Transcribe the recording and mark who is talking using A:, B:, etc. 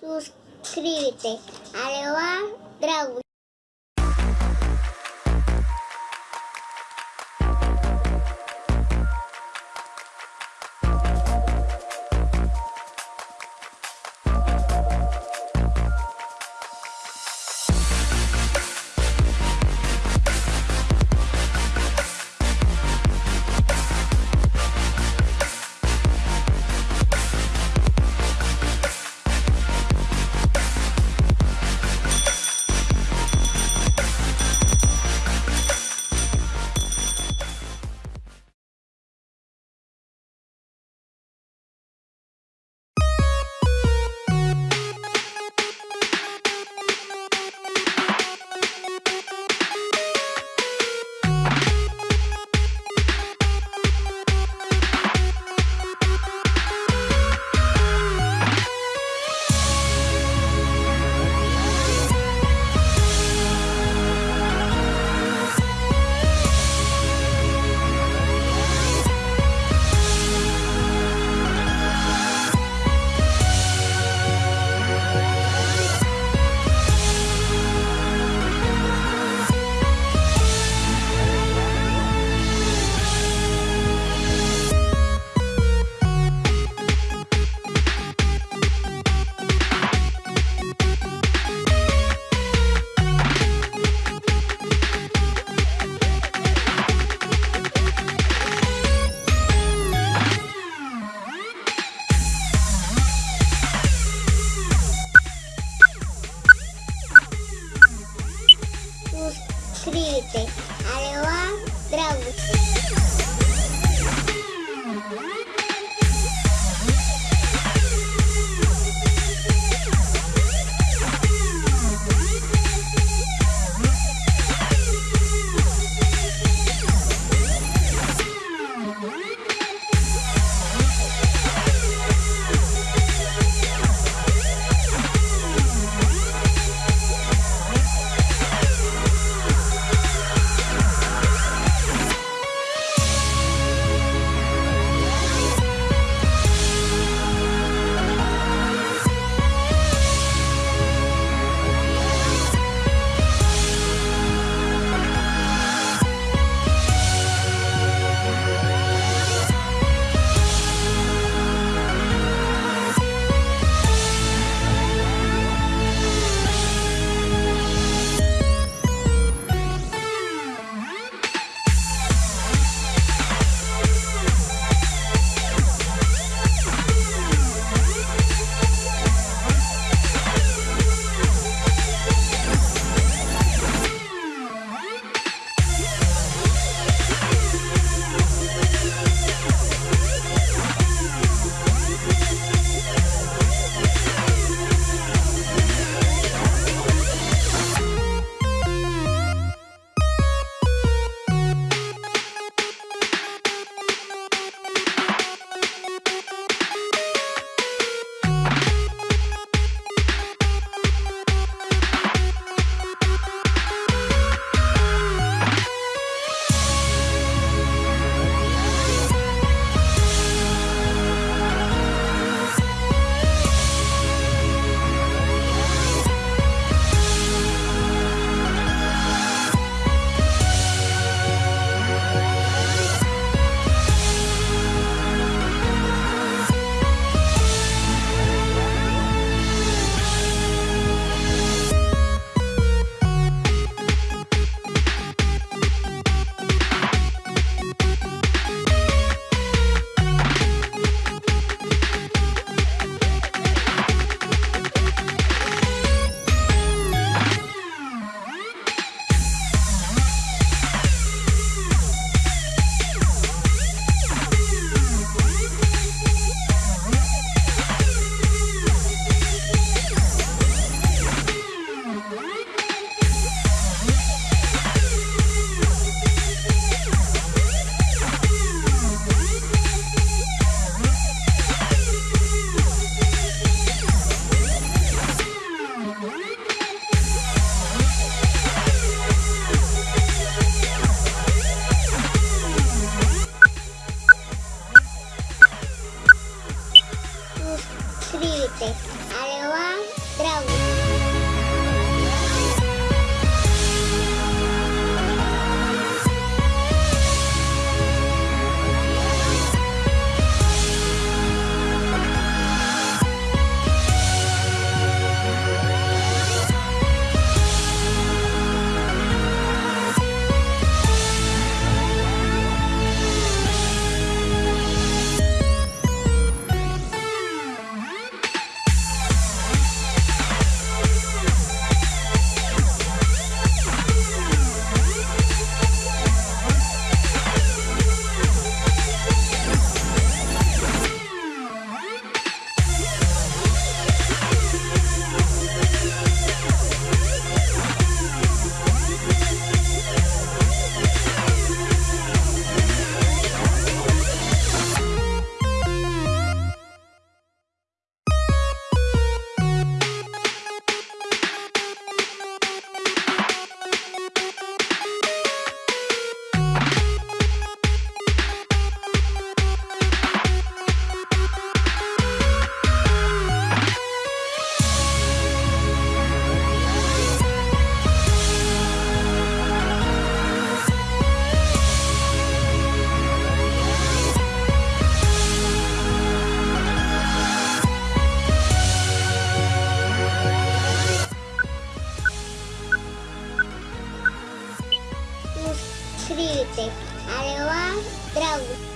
A: suscríbete a Leoa Dragon. suscríbete. Adiós, dragón.